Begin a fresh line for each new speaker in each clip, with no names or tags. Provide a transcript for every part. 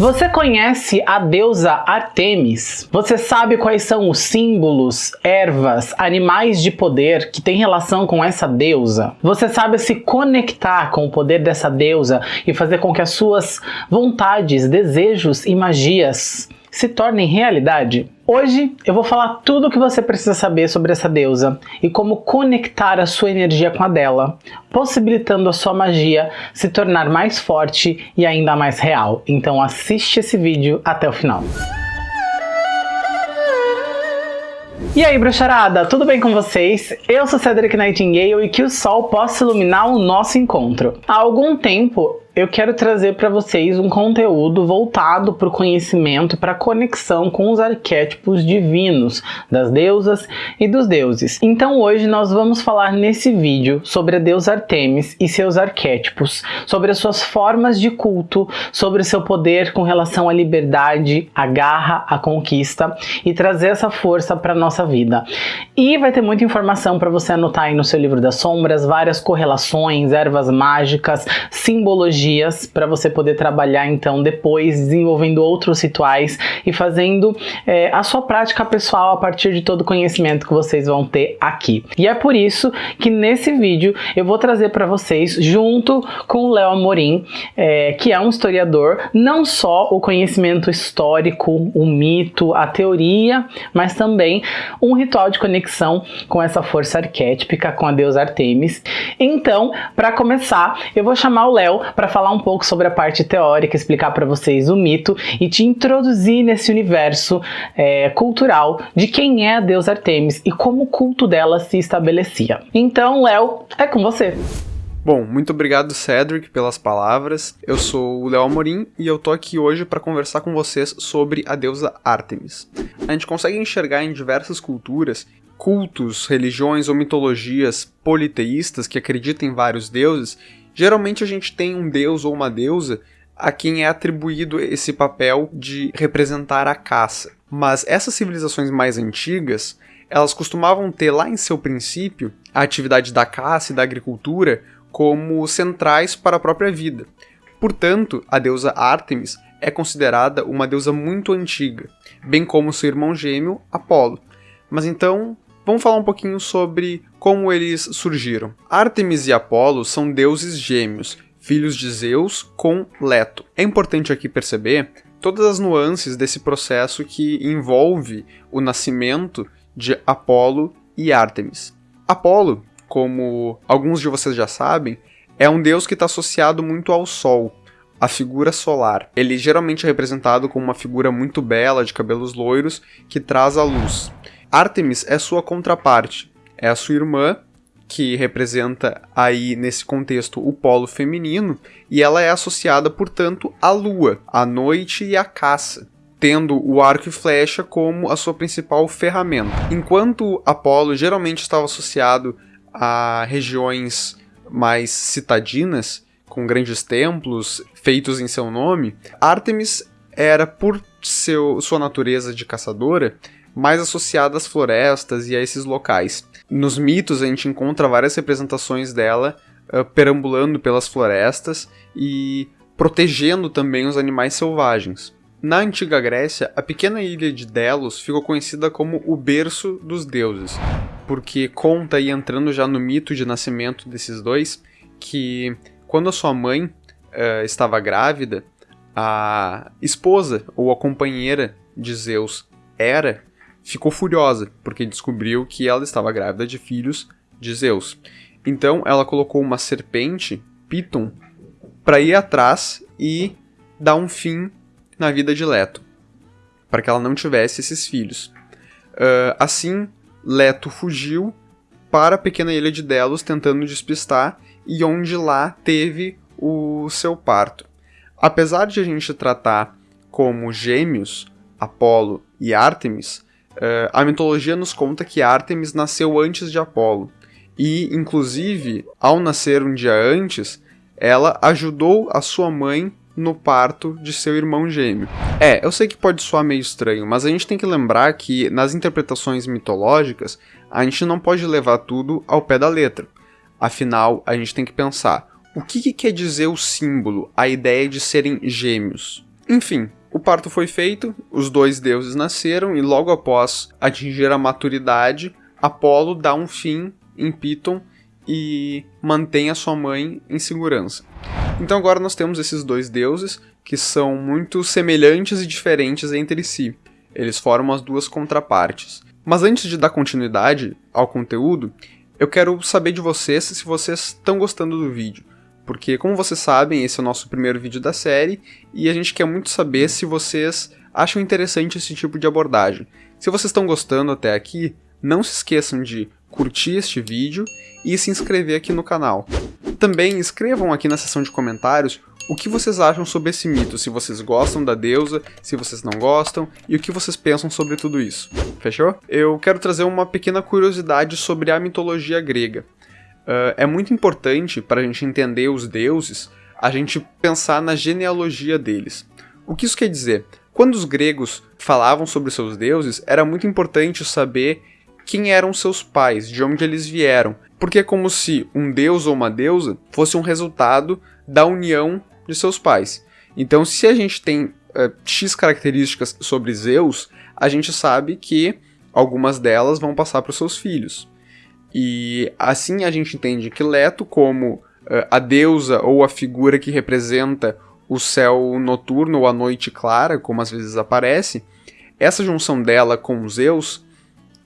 Você conhece a deusa Artemis? Você sabe quais são os símbolos, ervas, animais de poder que têm relação com essa deusa? Você sabe se conectar com o poder dessa deusa e fazer com que as suas vontades, desejos e magias se tornem realidade? Hoje eu vou falar tudo o que você precisa saber sobre essa deusa e como conectar a sua energia com a dela, possibilitando a sua magia se tornar mais forte e ainda mais real. Então assiste esse vídeo até o final. E aí, bruxarada, tudo bem com vocês? Eu sou Cedric Nightingale e que o sol possa iluminar o nosso encontro. Há algum tempo eu quero trazer para vocês um conteúdo voltado para o conhecimento, para a conexão com os arquétipos divinos das deusas e dos deuses. Então hoje nós vamos falar nesse vídeo sobre a deusa Artemis e seus arquétipos, sobre as suas formas de culto, sobre o seu poder com relação à liberdade, à garra, à conquista e trazer essa força para nossa vida. E vai ter muita informação para você anotar aí no seu livro das sombras, várias correlações, ervas mágicas, simbologia dias para você poder trabalhar então depois desenvolvendo outros rituais e fazendo é, a sua prática pessoal a partir de todo o conhecimento que vocês vão ter aqui. E é por isso que nesse vídeo eu vou trazer para vocês, junto com o Léo Amorim, é, que é um historiador, não só o conhecimento histórico, o mito, a teoria, mas também um ritual de conexão com essa força arquétipica, com a deusa Artemis. Então, para começar, eu vou chamar o Léo para falar um pouco sobre a parte teórica, explicar para vocês o mito e te introduzir nesse universo é, cultural de quem é a deusa Artemis e como o culto dela se estabelecia. Então, Léo, é com você.
Bom, muito obrigado Cedric pelas palavras. Eu sou o Léo Amorim e eu tô aqui hoje para conversar com vocês sobre a deusa Artemis. A gente consegue enxergar em diversas culturas cultos, religiões ou mitologias politeístas que acreditam em vários deuses Geralmente a gente tem um deus ou uma deusa a quem é atribuído esse papel de representar a caça. Mas essas civilizações mais antigas, elas costumavam ter lá em seu princípio a atividade da caça e da agricultura como centrais para a própria vida. Portanto, a deusa Ártemis é considerada uma deusa muito antiga, bem como seu irmão gêmeo Apolo. Mas então, Vamos falar um pouquinho sobre como eles surgiram. Artemis e Apolo são deuses gêmeos, filhos de Zeus com Leto. É importante aqui perceber todas as nuances desse processo que envolve o nascimento de Apolo e Artemis. Apolo, como alguns de vocês já sabem, é um deus que está associado muito ao Sol, a figura solar. Ele geralmente é representado como uma figura muito bela, de cabelos loiros, que traz a luz. Artemis é sua contraparte, é a sua irmã, que representa aí nesse contexto o polo feminino, e ela é associada, portanto, à lua, à noite e à caça, tendo o arco e flecha como a sua principal ferramenta. Enquanto Apolo geralmente estava associado a regiões mais citadinas, com grandes templos feitos em seu nome, Artemis era, por seu, sua natureza de caçadora, mais associada às florestas e a esses locais. Nos mitos a gente encontra várias representações dela uh, perambulando pelas florestas e protegendo também os animais selvagens. Na antiga Grécia, a pequena ilha de Delos ficou conhecida como o berço dos deuses, porque conta aí entrando já no mito de nascimento desses dois que quando a sua mãe uh, estava grávida, a esposa ou a companheira de Zeus Hera ficou furiosa, porque descobriu que ela estava grávida de filhos de Zeus. Então ela colocou uma serpente, Piton, para ir atrás e dar um fim na vida de Leto, para que ela não tivesse esses filhos. Uh, assim, Leto fugiu para a pequena ilha de Delos, tentando despistar, e onde lá teve o seu parto. Apesar de a gente tratar como gêmeos, Apolo e Ártemis, Uh, a mitologia nos conta que Ártemis nasceu antes de Apolo. E, inclusive, ao nascer um dia antes, ela ajudou a sua mãe no parto de seu irmão gêmeo. É, eu sei que pode soar meio estranho, mas a gente tem que lembrar que nas interpretações mitológicas, a gente não pode levar tudo ao pé da letra. Afinal, a gente tem que pensar, o que, que quer dizer o símbolo, a ideia de serem gêmeos? Enfim, o parto foi feito, os dois deuses nasceram e logo após atingir a maturidade, Apolo dá um fim em Piton e mantém a sua mãe em segurança. Então agora nós temos esses dois deuses que são muito semelhantes e diferentes entre si. Eles formam as duas contrapartes. Mas antes de dar continuidade ao conteúdo, eu quero saber de vocês se vocês estão gostando do vídeo. Porque, como vocês sabem, esse é o nosso primeiro vídeo da série e a gente quer muito saber se vocês acham interessante esse tipo de abordagem. Se vocês estão gostando até aqui, não se esqueçam de curtir este vídeo e se inscrever aqui no canal. Também escrevam aqui na seção de comentários o que vocês acham sobre esse mito, se vocês gostam da deusa, se vocês não gostam, e o que vocês pensam sobre tudo isso. Fechou? Eu quero trazer uma pequena curiosidade sobre a mitologia grega. Uh, é muito importante para a gente entender os deuses, a gente pensar na genealogia deles. O que isso quer dizer? Quando os gregos falavam sobre seus deuses, era muito importante saber quem eram seus pais, de onde eles vieram, porque é como se um deus ou uma deusa fosse um resultado da união de seus pais. Então, se a gente tem uh, X características sobre Zeus, a gente sabe que algumas delas vão passar para os seus filhos. E assim a gente entende que Leto, como uh, a deusa ou a figura que representa o céu noturno ou a noite clara, como às vezes aparece, essa junção dela com Zeus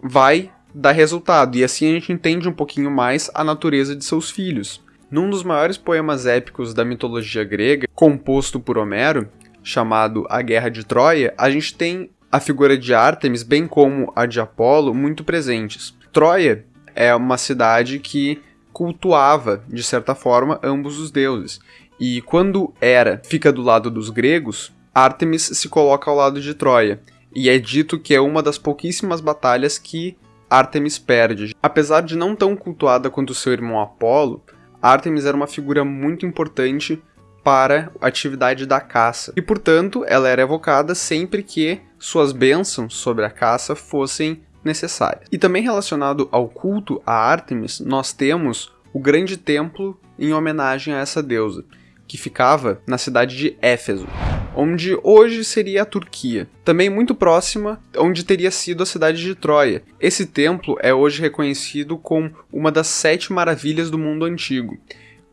vai dar resultado, e assim a gente entende um pouquinho mais a natureza de seus filhos. Num dos maiores poemas épicos da mitologia grega, composto por Homero, chamado A Guerra de Troia, a gente tem a figura de Ártemis, bem como a de Apolo, muito presentes. Troia é uma cidade que cultuava, de certa forma, ambos os deuses. E quando Hera fica do lado dos gregos, Ártemis se coloca ao lado de Troia. E é dito que é uma das pouquíssimas batalhas que Ártemis perde. Apesar de não tão cultuada quanto seu irmão Apolo, Artemis era uma figura muito importante para a atividade da caça, e portanto ela era evocada sempre que suas bênçãos sobre a caça fossem necessárias. E também relacionado ao culto a Artemis, nós temos o grande templo em homenagem a essa deusa, que ficava na cidade de Éfeso onde hoje seria a Turquia, também muito próxima onde teria sido a cidade de Troia. Esse templo é hoje reconhecido como uma das sete maravilhas do mundo antigo.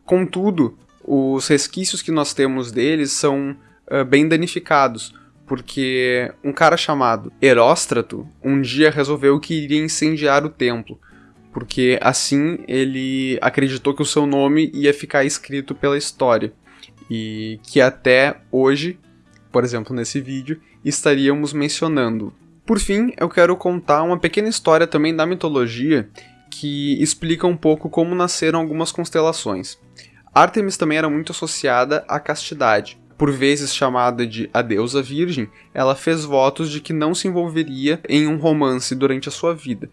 Contudo, os resquícios que nós temos deles são uh, bem danificados, porque um cara chamado Heróstrato um dia resolveu que iria incendiar o templo, porque assim ele acreditou que o seu nome ia ficar escrito pela história e que até hoje por exemplo, nesse vídeo, estaríamos mencionando. Por fim, eu quero contar uma pequena história também da mitologia que explica um pouco como nasceram algumas constelações. Artemis também era muito associada à castidade. Por vezes chamada de a deusa virgem, ela fez votos de que não se envolveria em um romance durante a sua vida.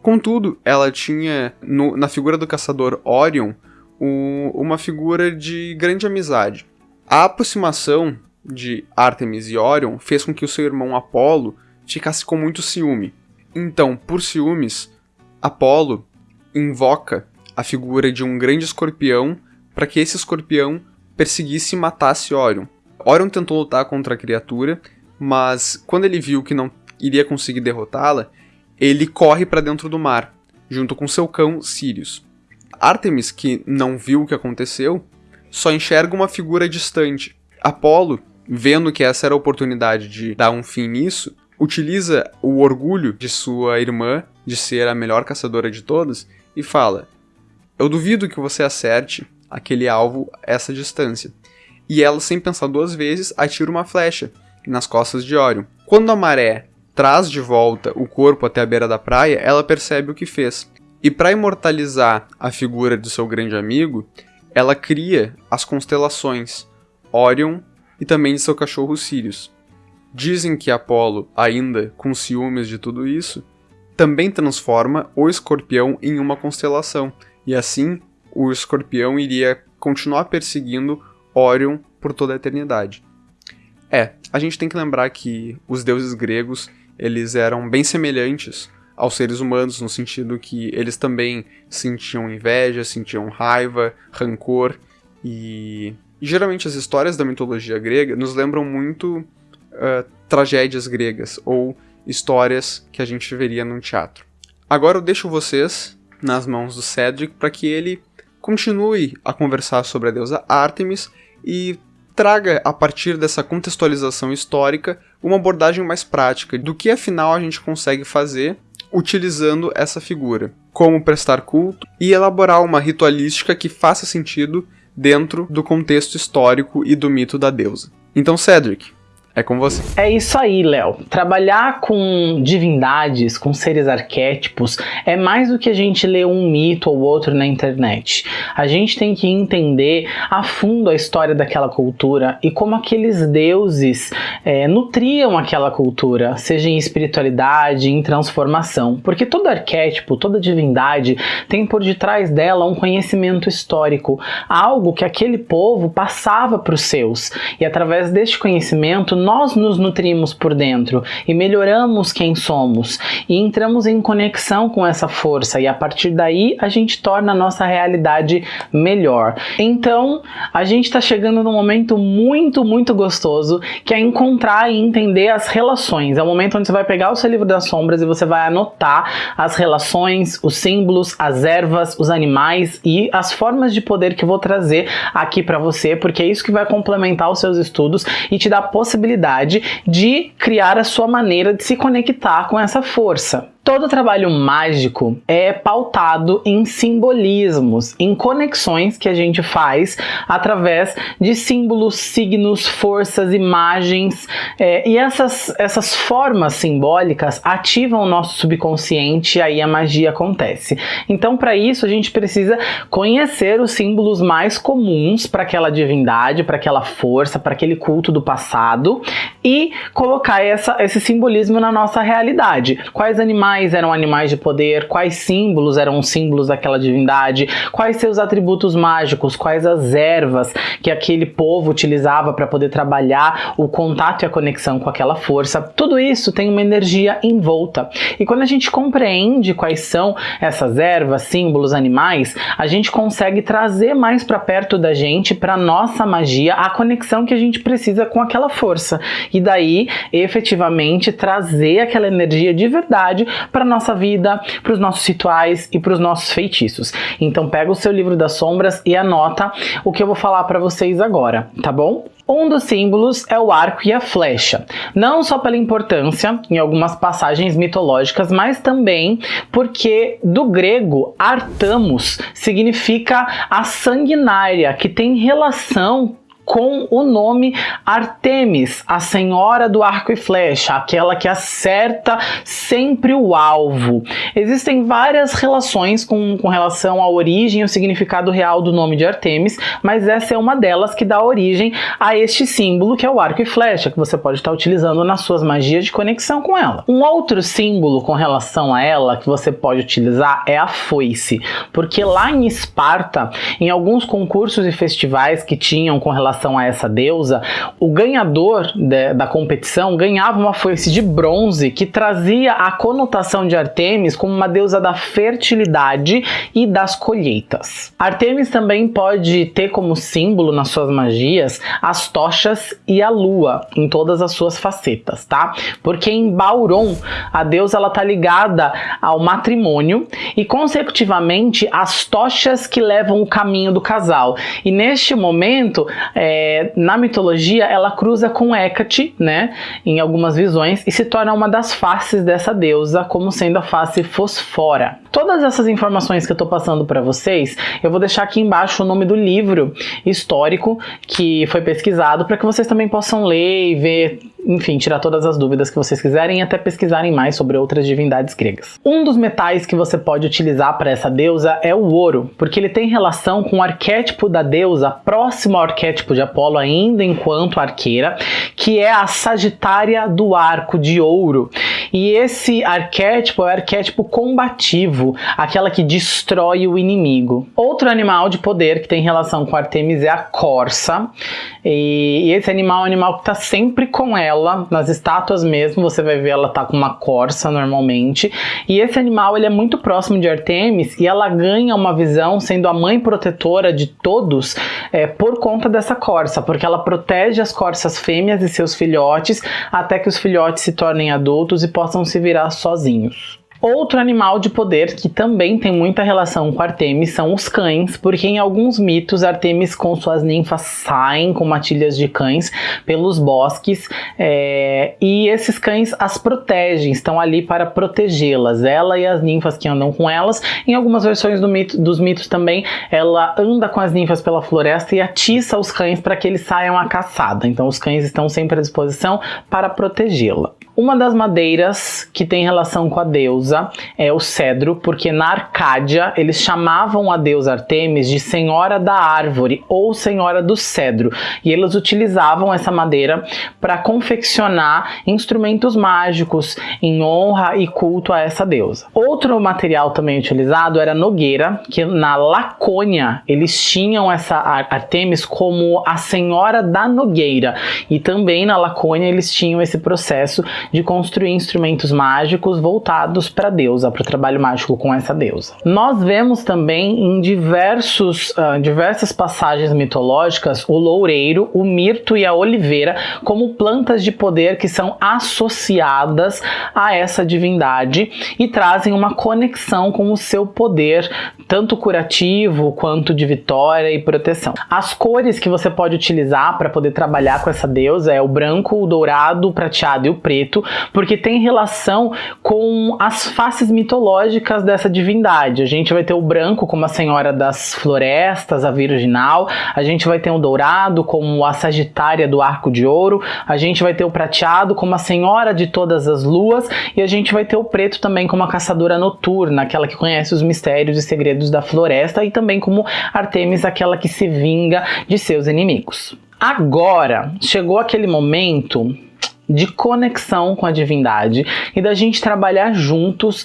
Contudo, ela tinha no, na figura do caçador Orion o, uma figura de grande amizade. A aproximação de Artemis e Orion fez com que o seu irmão Apolo ficasse com muito ciúme. Então, por ciúmes, Apolo invoca a figura de um grande escorpião para que esse escorpião perseguisse e matasse Orion. Orion tentou lutar contra a criatura, mas quando ele viu que não iria conseguir derrotá-la, ele corre para dentro do mar, junto com seu cão Sirius. Artemis, que não viu o que aconteceu, só enxerga uma figura distante. Apolo vendo que essa era a oportunidade de dar um fim nisso, utiliza o orgulho de sua irmã de ser a melhor caçadora de todas e fala: Eu duvido que você acerte aquele alvo essa distância. E ela, sem pensar duas vezes, atira uma flecha nas costas de Orion. Quando a maré traz de volta o corpo até a beira da praia, ela percebe o que fez. E para imortalizar a figura do seu grande amigo, ela cria as constelações Orion, e também de seu cachorro Sirius. Dizem que Apolo, ainda com ciúmes de tudo isso, também transforma o escorpião em uma constelação, e assim o escorpião iria continuar perseguindo Orion por toda a eternidade. É, a gente tem que lembrar que os deuses gregos, eles eram bem semelhantes aos seres humanos no sentido que eles também sentiam inveja, sentiam raiva, rancor e geralmente as histórias da mitologia grega nos lembram muito uh, tragédias gregas ou histórias que a gente veria num teatro. Agora eu deixo vocês nas mãos do Cedric para que ele continue a conversar sobre a deusa Artemis e traga, a partir dessa contextualização histórica, uma abordagem mais prática do que afinal a gente consegue fazer utilizando essa figura. Como prestar culto e elaborar uma ritualística que faça sentido dentro do contexto histórico e do mito da deusa. Então, Cedric, é com você.
É isso aí, Léo. Trabalhar com divindades, com seres arquétipos, é mais do que a gente ler um mito ou outro na internet. A gente tem que entender a fundo a história daquela cultura e como aqueles deuses é, nutriam aquela cultura, seja em espiritualidade, em transformação. Porque todo arquétipo, toda divindade tem por detrás dela um conhecimento histórico, algo que aquele povo passava para os seus. E através deste conhecimento, nós nos nutrimos por dentro e melhoramos quem somos e entramos em conexão com essa força e a partir daí a gente torna a nossa realidade melhor. Então, a gente está chegando num momento muito, muito gostoso que é encontrar e entender as relações. É o momento onde você vai pegar o seu livro das sombras e você vai anotar as relações, os símbolos, as ervas, os animais e as formas de poder que eu vou trazer aqui para você, porque é isso que vai complementar os seus estudos e te dar a possibilidade possibilidade de criar a sua maneira de se conectar com essa força. Todo trabalho mágico é pautado em simbolismos, em conexões que a gente faz através de símbolos, signos, forças, imagens. É, e essas, essas formas simbólicas ativam o nosso subconsciente e aí a magia acontece. Então, para isso, a gente precisa conhecer os símbolos mais comuns para aquela divindade, para aquela força, para aquele culto do passado e colocar essa, esse simbolismo na nossa realidade. Quais animais animais eram animais de poder, quais símbolos eram os símbolos daquela divindade, quais seus atributos mágicos, quais as ervas que aquele povo utilizava para poder trabalhar o contato e a conexão com aquela força. Tudo isso tem uma energia em volta. E quando a gente compreende quais são essas ervas, símbolos, animais, a gente consegue trazer mais para perto da gente, para nossa magia, a conexão que a gente precisa com aquela força. E daí, efetivamente, trazer aquela energia de verdade para nossa vida, para os nossos rituais e para os nossos feitiços. Então pega o seu livro das sombras e anota o que eu vou falar para vocês agora, tá bom? Um dos símbolos é o arco e a flecha, não só pela importância em algumas passagens mitológicas, mas também porque do grego artamos significa a sanguinária, que tem relação com o nome Artemis, a senhora do arco e flecha, aquela que acerta sempre o alvo. Existem várias relações com, com relação à origem e o significado real do nome de Artemis, mas essa é uma delas que dá origem a este símbolo que é o arco e flecha, que você pode estar utilizando nas suas magias de conexão com ela. Um outro símbolo com relação a ela que você pode utilizar é a foice, porque lá em Esparta, em alguns concursos e festivais que tinham com relação relação a essa deusa, o ganhador de, da competição ganhava uma foice de bronze que trazia a conotação de Artemis como uma deusa da fertilidade e das colheitas. Artemis também pode ter como símbolo nas suas magias as tochas e a lua em todas as suas facetas, tá? Porque em Bauron a deusa ela tá ligada ao matrimônio e consecutivamente as tochas que levam o caminho do casal. E neste momento é, na mitologia ela cruza com Hecate, né, em algumas visões, e se torna uma das faces dessa deusa, como sendo a face fosfora. Todas essas informações que eu estou passando para vocês, eu vou deixar aqui embaixo o nome do livro histórico que foi pesquisado para que vocês também possam ler e ver enfim, tirar todas as dúvidas que vocês quiserem e até pesquisarem mais sobre outras divindades gregas. Um dos metais que você pode utilizar para essa deusa é o ouro, porque ele tem relação com o arquétipo da deusa próximo ao arquétipo de Apolo ainda enquanto arqueira, que é a Sagitária do Arco de Ouro. E esse arquétipo é o arquétipo combativo, aquela que destrói o inimigo. Outro animal de poder que tem relação com Artemis é a corça. E esse animal é um animal que está sempre com ela, nas estátuas mesmo, você vai ver ela tá com uma corça normalmente. E esse animal ele é muito próximo de Artemis e ela ganha uma visão sendo a mãe protetora de todos é, por conta dessa corça, porque ela protege as corças fêmeas e seus filhotes até que os filhotes se tornem adultos e possam se virar sozinhos. Outro animal de poder que também tem muita relação com Artemis são os cães, porque em alguns mitos Artemis com suas ninfas saem com matilhas de cães pelos bosques é, e esses cães as protegem, estão ali para protegê-las, ela e as ninfas que andam com elas. Em algumas versões do mito, dos mitos também, ela anda com as ninfas pela floresta e atiça os cães para que eles saiam à caçada. Então os cães estão sempre à disposição para protegê-la. Uma das madeiras que tem relação com a deusa é o cedro, porque na Arcádia eles chamavam a deusa Artemis de Senhora da Árvore ou Senhora do Cedro, e eles utilizavam essa madeira para confeccionar instrumentos mágicos em honra e culto a essa deusa. Outro material também utilizado era nogueira, que na Lacônia eles tinham essa Artemis como a Senhora da Nogueira, e também na Lacônia eles tinham esse processo de construir instrumentos mágicos voltados para a deusa, para o trabalho mágico com essa deusa. Nós vemos também em diversos, uh, diversas passagens mitológicas o loureiro, o mirto e a oliveira como plantas de poder que são associadas a essa divindade e trazem uma conexão com o seu poder, tanto curativo quanto de vitória e proteção. As cores que você pode utilizar para poder trabalhar com essa deusa é o branco, o dourado, o prateado e o preto porque tem relação com as faces mitológicas dessa divindade. A gente vai ter o branco como a Senhora das Florestas, a Virginal, a gente vai ter o dourado como a Sagitária do Arco de Ouro, a gente vai ter o prateado como a Senhora de todas as luas e a gente vai ter o preto também como a Caçadora Noturna, aquela que conhece os mistérios e segredos da floresta e também como Artemis, aquela que se vinga de seus inimigos. Agora, chegou aquele momento de conexão com a divindade e da gente trabalhar juntos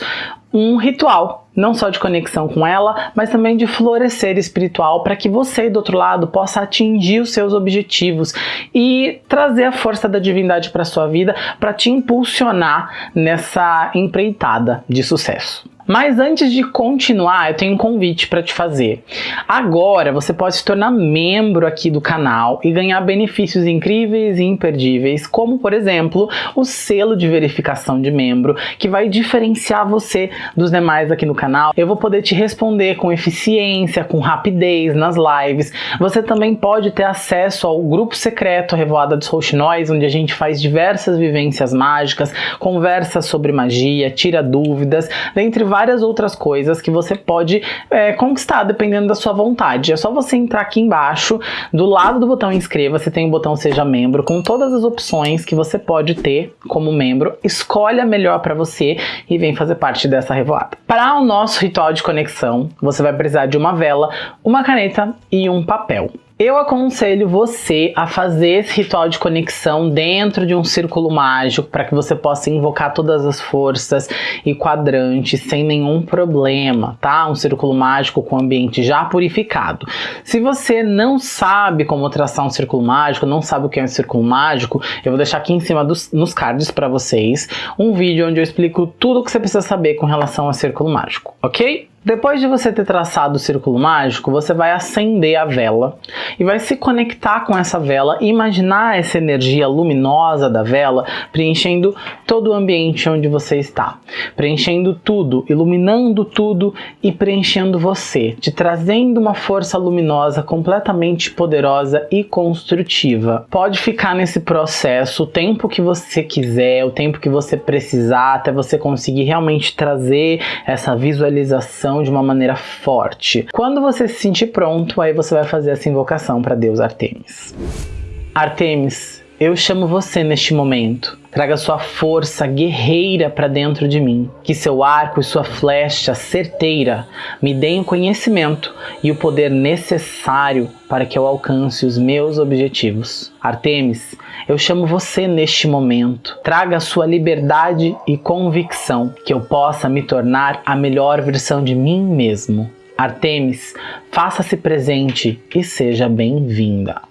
um ritual, não só de conexão com ela, mas também de florescer espiritual para que você do outro lado possa atingir os seus objetivos e trazer a força da divindade para sua vida para te impulsionar nessa empreitada de sucesso. Mas antes de continuar, eu tenho um convite para te fazer. Agora você pode se tornar membro aqui do canal e ganhar benefícios incríveis e imperdíveis, como por exemplo, o selo de verificação de membro, que vai diferenciar você dos demais aqui no canal. Eu vou poder te responder com eficiência, com rapidez nas lives. Você também pode ter acesso ao grupo secreto Revoada dos Rouxinóis, onde a gente faz diversas vivências mágicas, conversa sobre magia, tira dúvidas, dentre várias várias outras coisas que você pode é, conquistar dependendo da sua vontade. É só você entrar aqui embaixo, do lado do botão inscreva-se tem o botão seja membro, com todas as opções que você pode ter como membro. Escolhe a melhor para você e vem fazer parte dessa revoada. Para o nosso ritual de conexão, você vai precisar de uma vela, uma caneta e um papel. Eu aconselho você a fazer esse ritual de conexão dentro de um círculo mágico para que você possa invocar todas as forças e quadrantes sem nenhum problema, tá? Um círculo mágico com ambiente já purificado. Se você não sabe como traçar um círculo mágico, não sabe o que é um círculo mágico, eu vou deixar aqui em cima dos, nos cards para vocês um vídeo onde eu explico tudo o que você precisa saber com relação a círculo mágico, ok? Depois de você ter traçado o círculo mágico, você vai acender a vela e vai se conectar com essa vela e imaginar essa energia luminosa da vela preenchendo todo o ambiente onde você está. Preenchendo tudo, iluminando tudo e preenchendo você, te trazendo uma força luminosa completamente poderosa e construtiva. Pode ficar nesse processo o tempo que você quiser, o tempo que você precisar, até você conseguir realmente trazer essa visualização de uma maneira forte. Quando você se sentir pronto, aí você vai fazer essa invocação para Deus Artemis. Artemis, eu chamo você neste momento. Traga sua força guerreira para dentro de mim. Que seu arco e sua flecha certeira me deem o conhecimento e o poder necessário para que eu alcance os meus objetivos. Artemis, eu chamo você neste momento. Traga sua liberdade e convicção que eu possa me tornar a melhor versão de mim mesmo. Artemis, faça-se presente e seja bem-vinda.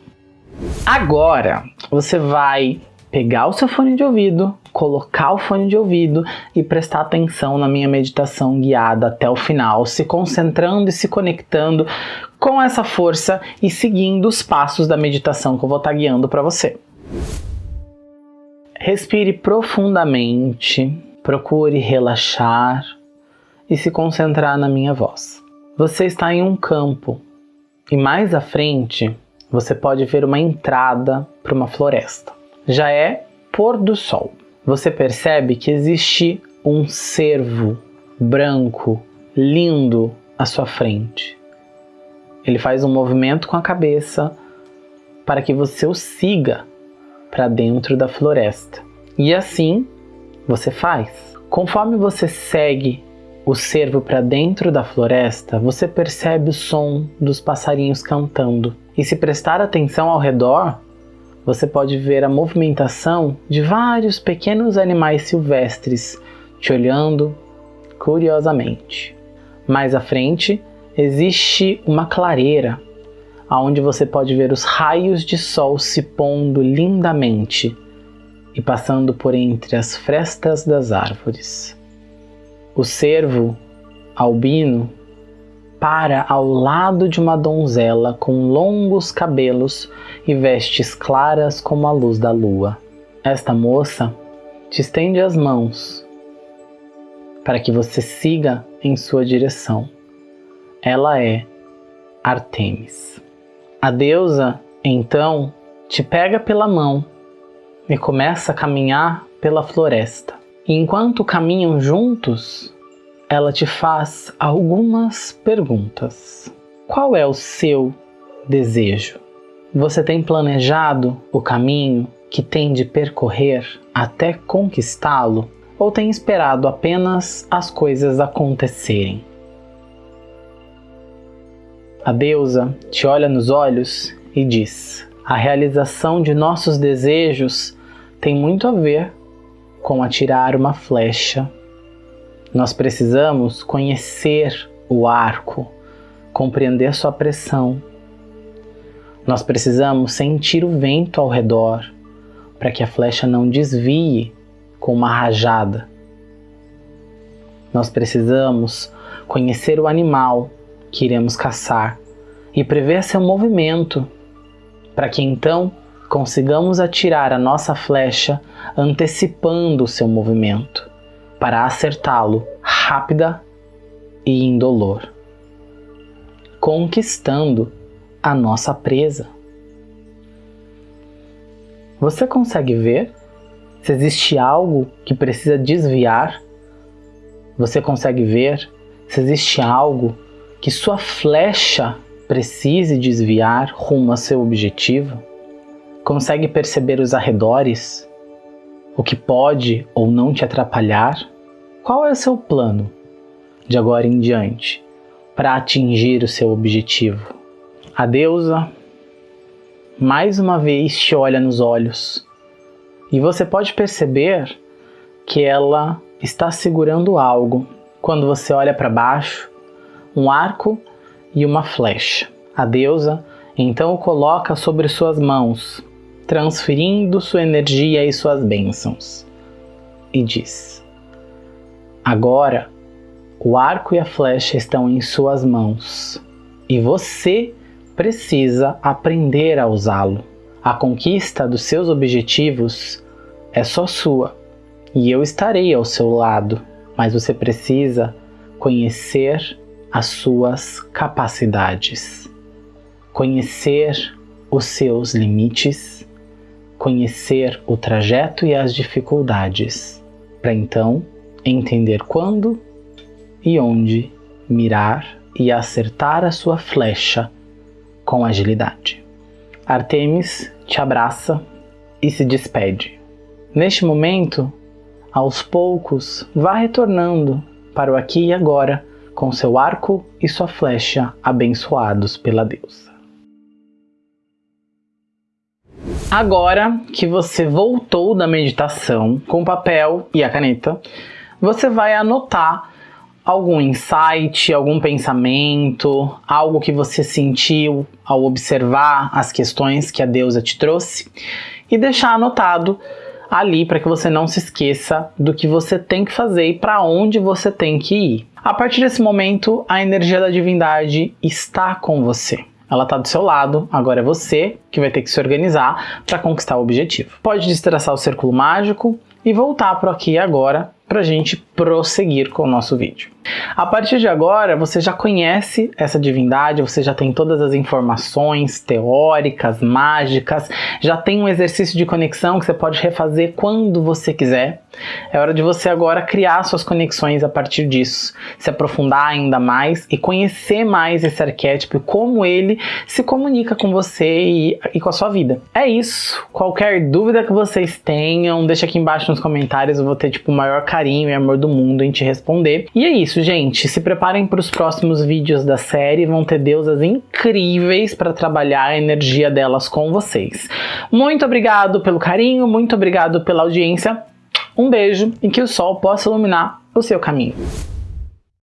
Agora, você vai pegar o seu fone de ouvido, colocar o fone de ouvido e prestar atenção na minha meditação guiada até o final, se concentrando e se conectando com essa força e seguindo os passos da meditação que eu vou estar guiando para você. Respire profundamente, procure relaxar e se concentrar na minha voz. Você está em um campo e mais à frente você pode ver uma entrada para uma floresta. Já é pôr do sol. Você percebe que existe um cervo branco, lindo à sua frente. Ele faz um movimento com a cabeça para que você o siga para dentro da floresta. E assim você faz. Conforme você segue o cervo para dentro da floresta, você percebe o som dos passarinhos cantando. E se prestar atenção ao redor, você pode ver a movimentação de vários pequenos animais silvestres te olhando curiosamente. Mais à frente, existe uma clareira, onde você pode ver os raios de sol se pondo lindamente e passando por entre as frestas das árvores. O cervo albino para ao lado de uma donzela com longos cabelos e vestes claras como a luz da lua. Esta moça te estende as mãos para que você siga em sua direção. Ela é Artemis. A deusa, então, te pega pela mão e começa a caminhar pela floresta. E enquanto caminham juntos, ela te faz algumas perguntas. Qual é o seu desejo? Você tem planejado o caminho que tem de percorrer até conquistá-lo? Ou tem esperado apenas as coisas acontecerem? A deusa te olha nos olhos e diz: A realização de nossos desejos tem muito a ver com atirar uma flecha. Nós precisamos conhecer o arco, compreender sua pressão. Nós precisamos sentir o vento ao redor para que a flecha não desvie com uma rajada. Nós precisamos conhecer o animal que iremos caçar e prever seu movimento para que então consigamos atirar a nossa flecha antecipando o seu movimento, para acertá-lo rápida e indolor, conquistando a nossa presa. Você consegue ver se existe algo que precisa desviar? Você consegue ver se existe algo que sua flecha precise desviar rumo a seu objetivo? Consegue perceber os arredores? O que pode ou não te atrapalhar? Qual é o seu plano de agora em diante para atingir o seu objetivo? A deusa mais uma vez te olha nos olhos e você pode perceber que ela está segurando algo quando você olha para baixo um arco e uma flecha. A deusa então o coloca sobre suas mãos transferindo sua energia e suas bênçãos. E diz: Agora o arco e a flecha estão em suas mãos e você precisa aprender a usá-lo. A conquista dos seus objetivos é só sua e eu estarei ao seu lado, mas você precisa conhecer as suas capacidades, conhecer os seus limites conhecer o trajeto e as dificuldades, para então entender quando e onde mirar e acertar a sua flecha com agilidade. Artemis te abraça e se despede. Neste momento, aos poucos, vá retornando para o aqui e agora com seu arco e sua flecha abençoados pela deusa. Agora que você voltou da meditação com o papel e a caneta, você vai anotar algum insight, algum pensamento, algo que você sentiu ao observar as questões que a deusa te trouxe e deixar anotado ali para que você não se esqueça do que você tem que fazer e para onde você tem que ir. A partir desse momento, a energia da divindade está com você. Ela está do seu lado, agora é você que vai ter que se organizar para conquistar o objetivo. Pode destraçar o círculo mágico e voltar para aqui agora para a gente prosseguir com o nosso vídeo. A partir de agora, você já conhece essa divindade, você já tem todas as informações teóricas, mágicas, já tem um exercício de conexão que você pode refazer quando você quiser. É hora de você agora criar suas conexões a partir disso, se aprofundar ainda mais e conhecer mais esse arquétipo e como ele se comunica com você e, e com a sua vida. É isso. Qualquer dúvida que vocês tenham, deixa aqui embaixo nos comentários, eu vou ter tipo o maior carinho e amor do mundo em te responder. E é isso, gente. Se preparem para os próximos vídeos da série, vão ter deusas incríveis para trabalhar a energia delas com vocês. Muito obrigado pelo carinho, muito obrigado pela audiência. Um beijo e que o sol possa iluminar o seu caminho.